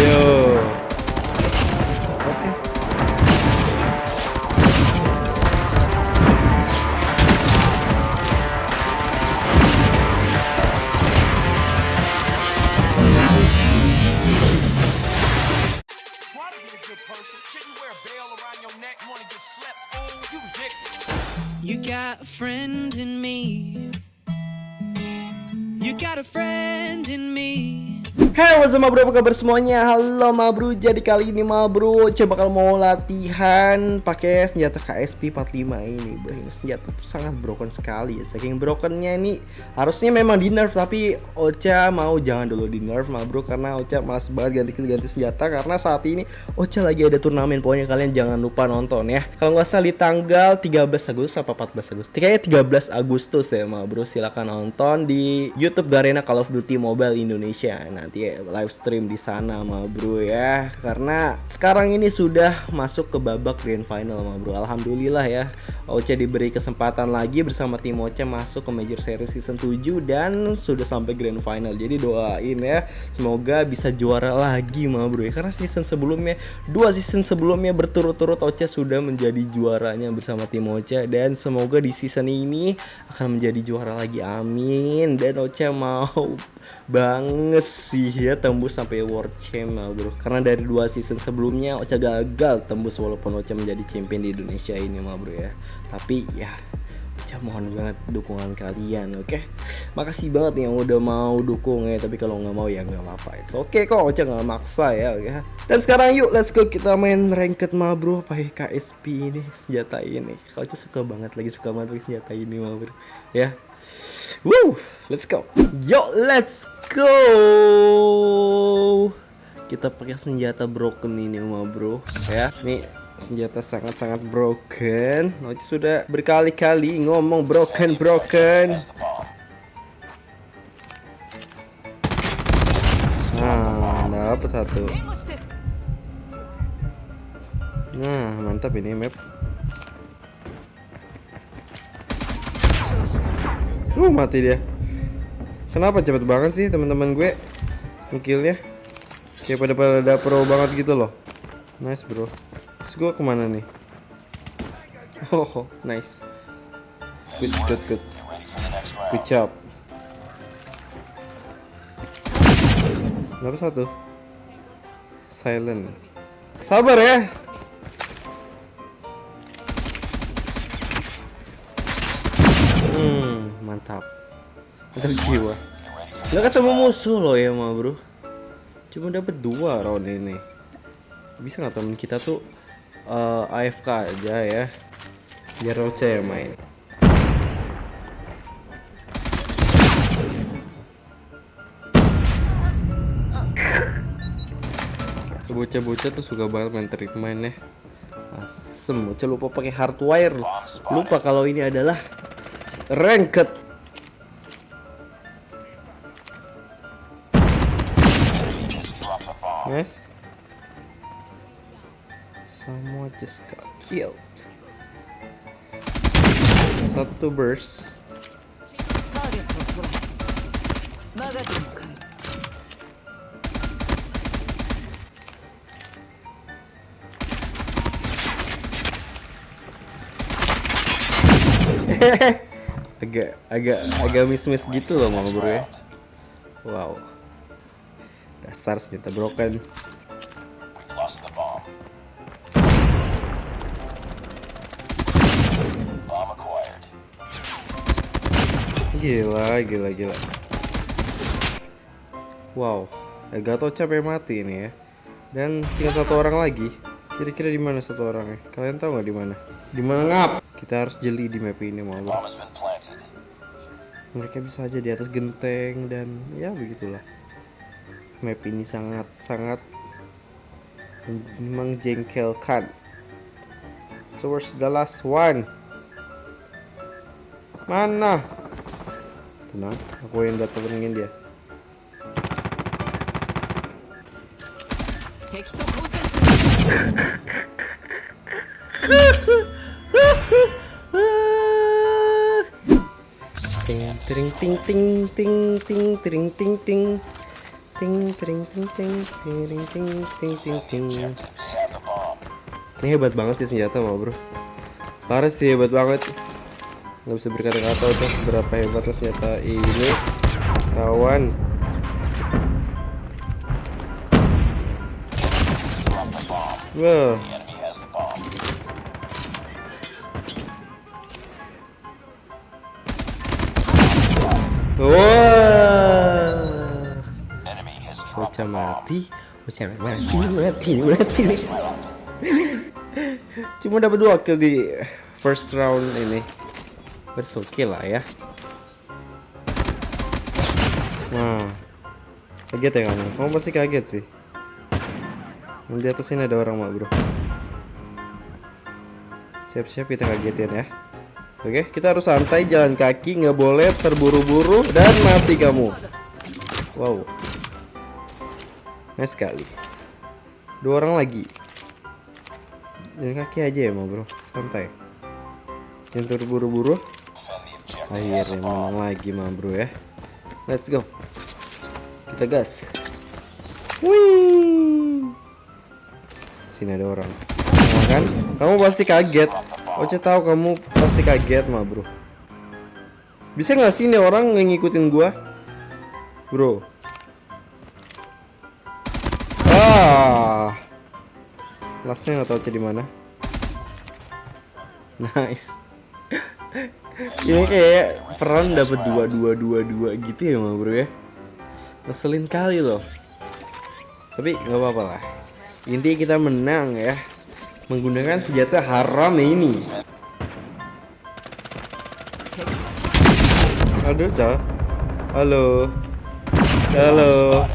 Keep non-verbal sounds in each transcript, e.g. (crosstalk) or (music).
Ayo. Hai up bro, apa kabar semuanya? Halo ma bro, jadi kali ini ma bro Coba bakal mau latihan pakai senjata KSP 45 ini Bro, ini senjata sangat broken sekali ya. Saking brokennya ini harusnya memang di nerf Tapi Ocha mau jangan dulu di nerf ma bro Karena Ocha malas banget ganti-ganti senjata. Karena saat ini Ocha lagi ada turnamen Pokoknya kalian jangan lupa nonton ya. Kalau nggak salah di tanggal 13 Agustus apa 14 Agustus? Kayaknya 13 Agustus ya ma bro. Silahkan nonton di Youtube Garena Call of Duty Mobile Indonesia Nanti ya live stream di sana ma bro ya. Karena sekarang ini sudah masuk ke babak grand final ma bro. Alhamdulillah ya. Oce diberi kesempatan lagi bersama tim Oce masuk ke Major Series season 7 dan sudah sampai grand final. Jadi doain ya. Semoga bisa juara lagi ma bro ya. Karena season sebelumnya dua season sebelumnya berturut-turut Oce sudah menjadi juaranya bersama tim Oce. Dan semoga di season ini akan menjadi juara lagi. Amin. Dan Oce mau banget sih ya tembus sampai world champ ah, bro. Karena dari dua season sebelumnya Ocha gagal tembus walaupun Ocha menjadi champion di Indonesia ini mah bro ya. Tapi ya Ocha mohon banget dukungan kalian oke? Makasih banget yang udah mau dukung ya. Tapi kalau nggak mau ya nggak apa-apa. Itu oke kok Ocha nggak maksa ya oke? Dan sekarang yuk let's go. Kita main ranked mah bro pakai KSP ini senjata ini. Kalau suka banget lagi suka banget pakai senjata ini mah bro ya Woo, let's go. Yo, let's go. Kita pakai senjata broken ini, ma bro. Ya, nih senjata sangat-sangat broken. Noci sudah berkali-kali ngomong broken, broken. Nah, dapat satu. Nah, mantap ini map. Uh mati dia. Kenapa cepet banget sih teman-teman gue ngikilnya? Kayak pada pada pro banget gitu loh. Nice bro. Terus gue ke mana nih? Oh, (laughs) nice. Good, good, good. Good job. Berapa satu? Silent. Sabar ya. Mantap. Mantap jiwa. Gak ketemu musuh loh ya, ma bro. Cuma dapat dua round ini. Bisa nggak temen kita tuh eh, AFK aja ya? Biar Roche yang main. Bocah-bocah tuh suka banget main trik main ya. Asem, bocah lupa pakai hardwire. Lupa kalau ini adalah ranked Yes. Someone just got killed. Satu burst. (laughs) agak agak agak miss miss gitu loh mau bro ya wow dasar senjata broken. Gila gila gila. Wow agak tau capek mati ini ya. Dan tinggal satu orang lagi. Kira-kira di mana satu orangnya? Kalian tahu nggak di mana? Di mana ngap? Kita harus jeli di map ini mau mereka bisa aja di atas genteng dan ya begitulah map ini sangat sangat menjengkelkan. So where's the last one. Mana? Tenang aku yang datengin dia. (laughs) Ting ting ting ting ting ting ting ting ting ting ting ting ting ting ting ting ting. Ting ini hebat banget sih senjata mah bro. Parah sih hebat banget. Nggak bisa berkata-kata tuh seberapa hebatnya senjata ini. Kawan Wah. Wah. Ocha mati, Ocha mati, mati, mati. Cuma dapat dua kill di first round ini. It's okay lah ya. Nah, kaget ya kamu? Kamu pasti kaget sih. Di atas ini ada orang mak bro. Siap-siap kita kagetin ya. Oke, kita harus santai, jalan kaki, nggak boleh terburu-buru dan mati kamu. Wow, nice sekali. Dua orang lagi. Jalan kaki aja ya, mau bro, santai. Yang terburu-buru. Akhirnya menang lagi, mah bro ya. Let's go. Kita gas. Wih. Sini ada orang. Nah, kan? Kamu pasti kaget. Oce tahu kamu pasti kaget mah bro. Bisa nggak sih nih orang ngikutin gua, bro? Ah, lastnya nggak tahu Oce di mana. Nice. Ini kayak peran dapat dua dua dua dua gitu ya mah bro ya. Ngeselin kali loh. Tapi nggak apa-apa lah. Intinya kita menang ya menggunakan senjata haram ini. Aduh, Ca. Halo. Halo.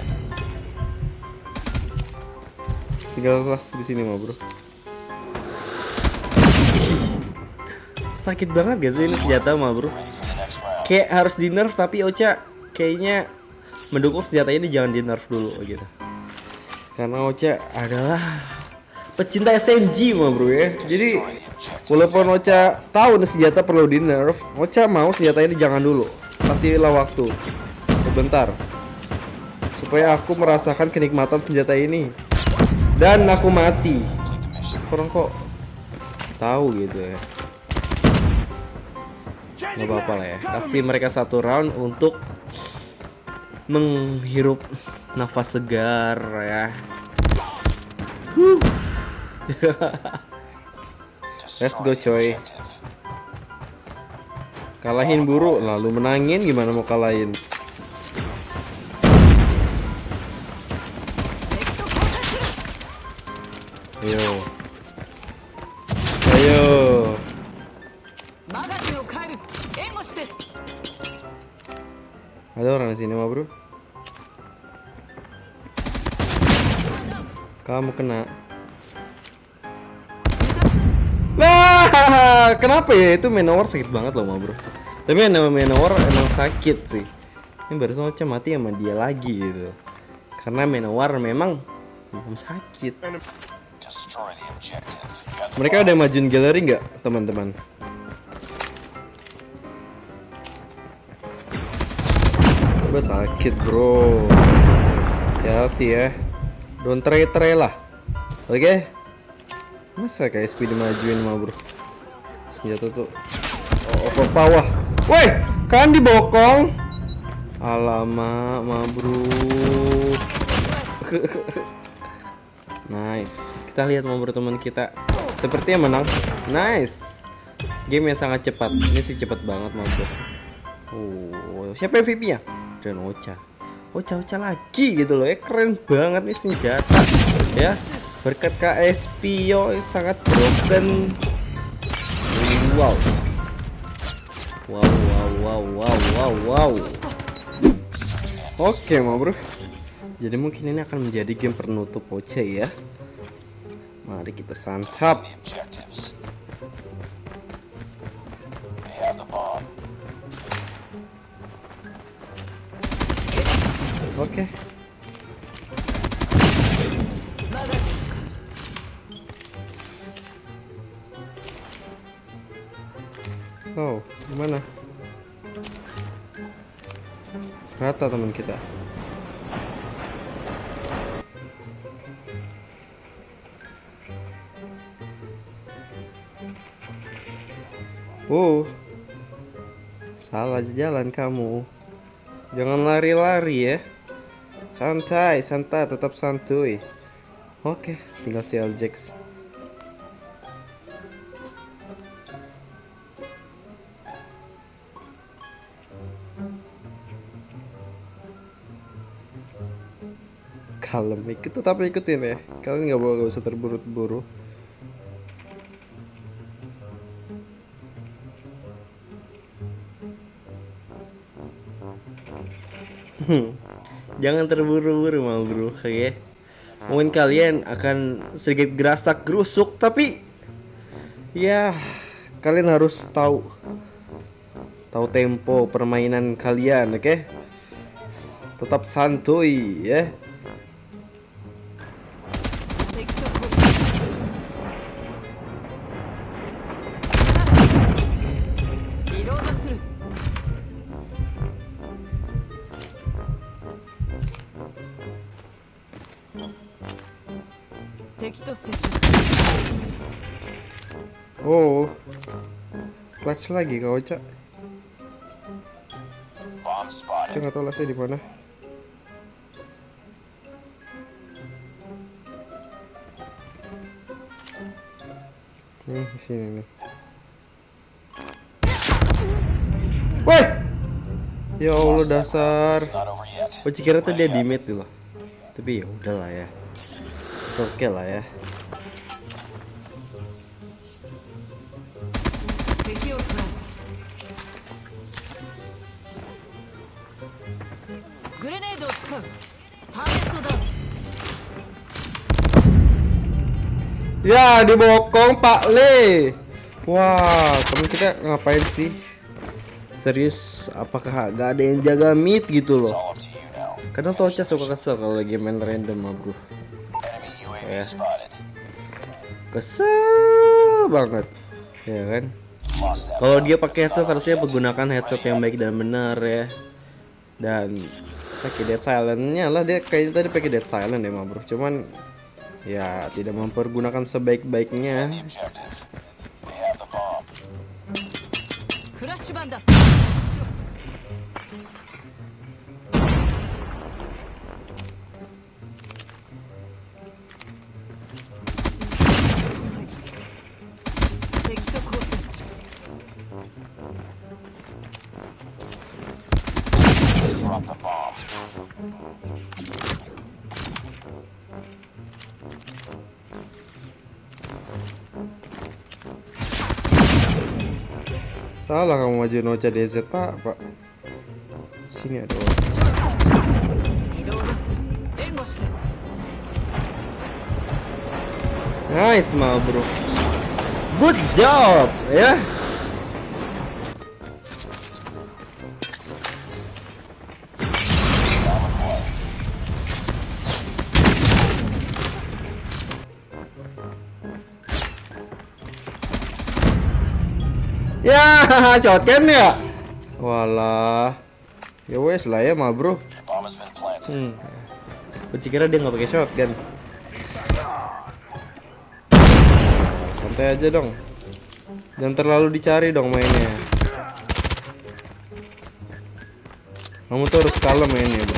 Tinggal kelas di sini mah, Bro. Sakit banget sih ini senjata mah, Bro? Kayak harus di nerf tapi Ocha kayaknya mendukung senjata ini jangan di nerf dulu gitu. Karena Ocha adalah pecinta SMG mah bro ya jadi walaupun Ocha tahu nih senjata perlu di nerf Ocha mau senjata ini jangan dulu kasihlah waktu sebentar supaya aku merasakan kenikmatan senjata ini dan aku mati. Orang kok tahu gitu ya. Nggak apa-apa lah ya. Kasih mereka satu round untuk menghirup nafas segar ya. Huh. Let's go coy. Kalahin buru lalu menangin. Gimana mau kalahin Ayo Ayo Ada orang di sini mah bro Kamu kena Nah, kenapa ya itu Manowar sakit banget loh, ma bro. Tapi yang nama Manowar emang sakit sih. Ini barusan Ocha mati sama dia lagi gitu. Karena memang memang sakit. Mereka udah majuin galeri nggak, teman-teman? Coba sakit bro. Hati-hati ya. Don't try-try lah. Oke? Masa kayak speed dimajuin mah bro Senjata tuh Oh ke bawah Woi kan dibokong Alamak mah bro (laughs) Nice. Kita lihat bro teman kita. Sepertinya menang. Nice. Game yang sangat cepat. Ini sih cepat banget bro. Oh siapa MVP nya Dan Ocha. Ocha Ocha lagi gitu loh. Ya Keren banget nih senjata. Ya. Berkat KSP yo sangat broken. Wow. Wow wow wow wow wow wow. Oke mau bro jadi mungkin ini akan menjadi game penutup Oce ya mari kita santap Oke. Oh, gimana? Rata teman kita. Oh, salah jalan kamu. Jangan lari-lari ya. Santai, santai, tetap santuy. Oke, tinggal si Aljex. Kalem, ikut tetap ikutin ya. Kalian nggak boleh nggak usah terburu-buru. Jangan terburu-buru mau bro, oke? Mungkin kalian akan sedikit gerasak gerusuk, tapi ya kalian harus tahu tahu tempo permainan kalian, oke? Tetap santuy ya. Lagi kau cak. Cak nggak tahu di mana. Nih sini nih. Woi! Ya Allah dasar. Yet. Oh kira dia di mid loh. Tapi ya udahlah ya. It's okay lah ya. グレネードを使うターゲットダウン Ya dibokong Pak Le. Wah, temen kita ngapain sih? Serius, apakah gak ada yang jaga mid gitu It's loh? all up to you now. Kadang Tocha suka kesel kalau lagi main random mah bro. Enemy UAV Yeah. spotted. Kesel banget, ya kan? Lost that. Kalau bomb. dia pakai headset harusnya menggunakan headset yang baik dan benar ya. Dan pakai dead silentnya lah dia kayaknya tadi pakai dead silent ya mah bro. Cuman ya tidak mempergunakan sebaik-baiknya. Salah kamu maju noja DZ pak pak. Sini ada orang. Nice mal bro. Good job ya. Yeah. Ya, shotgun ya. Walah. Ya wes lah ya mal bro. Hmm. Gue kira dia nggak pakai shotgun. Santai aja dong. Jangan terlalu dicari dong mainnya. Kamu tuh harus kalem mainnya bro.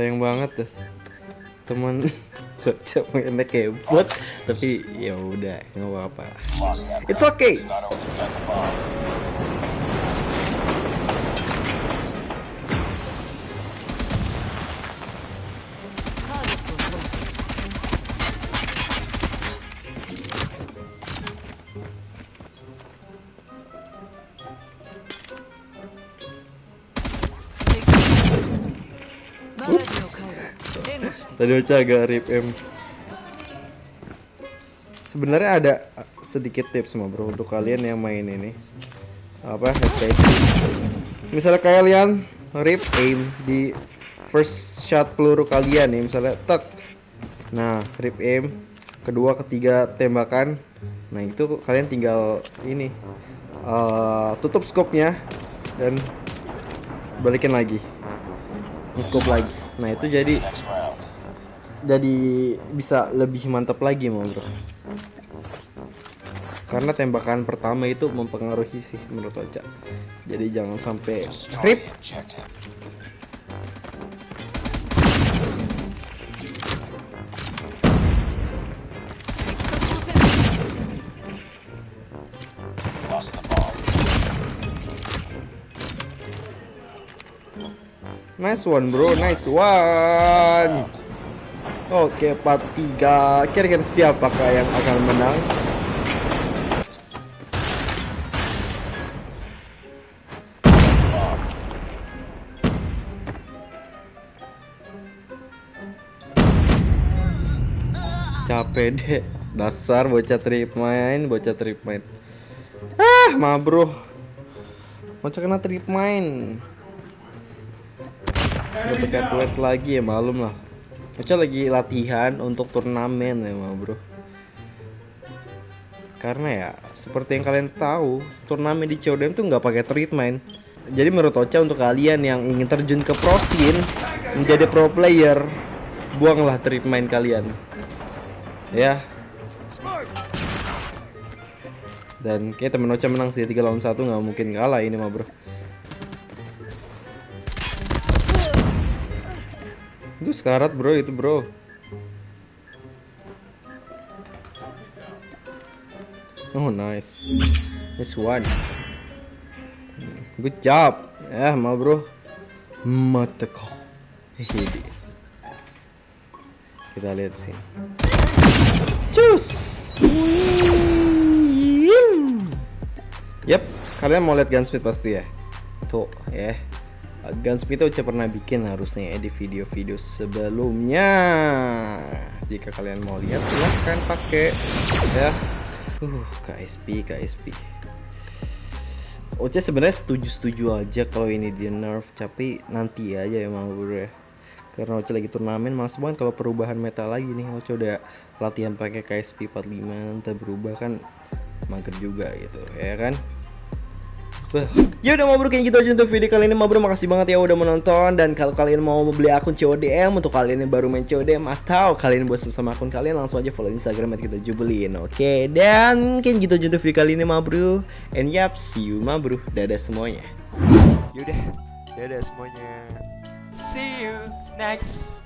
Sayang banget deh. Teman Bocah (laughs) mainnya kayak bot tapi ya udah nggak apa-apa. It's okay. Tadi Ocha agak rip M. Sebenarnya ada uh, sedikit tips semua bro untuk kalian yang main ini. Apa headset. Misalnya kalian rip aim di first shot peluru kalian nih, misalnya tek. Nah, rip aim kedua ketiga tembakan. Nah, itu kalian tinggal ini uh, tutup scope-nya dan balikin lagi scope lagi nah itu jadi jadi bisa lebih mantap lagi mau bro. Karena tembakan pertama itu mempengaruhi sih menurut Ocha. Jadi jangan sampai rip. Nice one bro, nice one. Oke, 4-3. Kira-kira siapakah yang akan menang? Capek deh. Dasar bocah trip main, bocah trip main. Ah, ma bro. Bocah kena trip main. Udah duet lagi ya malum lah. Ocha lagi latihan untuk turnamen ya bro. Karena ya seperti yang kalian tahu turnamen di CODM tuh nggak pakai treatment. Jadi menurut Ocha untuk kalian yang ingin terjun ke pro scene menjadi pro player, buanglah treatment kalian. Ya. Dan kayak temen Ocha menang sih 3 lawan 1 nggak mungkin kalah ini mah bro. Itu sekarat bro itu bro. Oh nice. Nice one. Good job. Ya mau bro. Mata kau Kita lihat sih. Cus. Yep. Kalian mau lihat gunsmith pasti ya? Tuh ya Gunsmith itu pernah bikin harusnya ya di video-video sebelumnya. Jika kalian mau lihat silahkan pakai ya. Uh, KSP, KSP. Oce sebenarnya setuju-setuju aja kalau ini di nerf, tapi nanti aja emang bro ya. Karena Oce lagi turnamen mas banget kalau perubahan meta lagi nih. Oce udah latihan pakai KSP 45 nanti berubah kan mager juga gitu ya kan. Ya udah mau bro kayak gitu aja untuk video kali ini mau bro makasih banget ya udah menonton. Dan kalau kalian mau beli akun CODM untuk kalian yang baru main CODM atau kalian bosan sama akun kalian langsung aja follow Instagram kita jubelin oke? Dan kayak gitu aja untuk video kali ini ma bro and yap see you ma bro dadah semuanya. Yaudah, dadah semuanya. See you next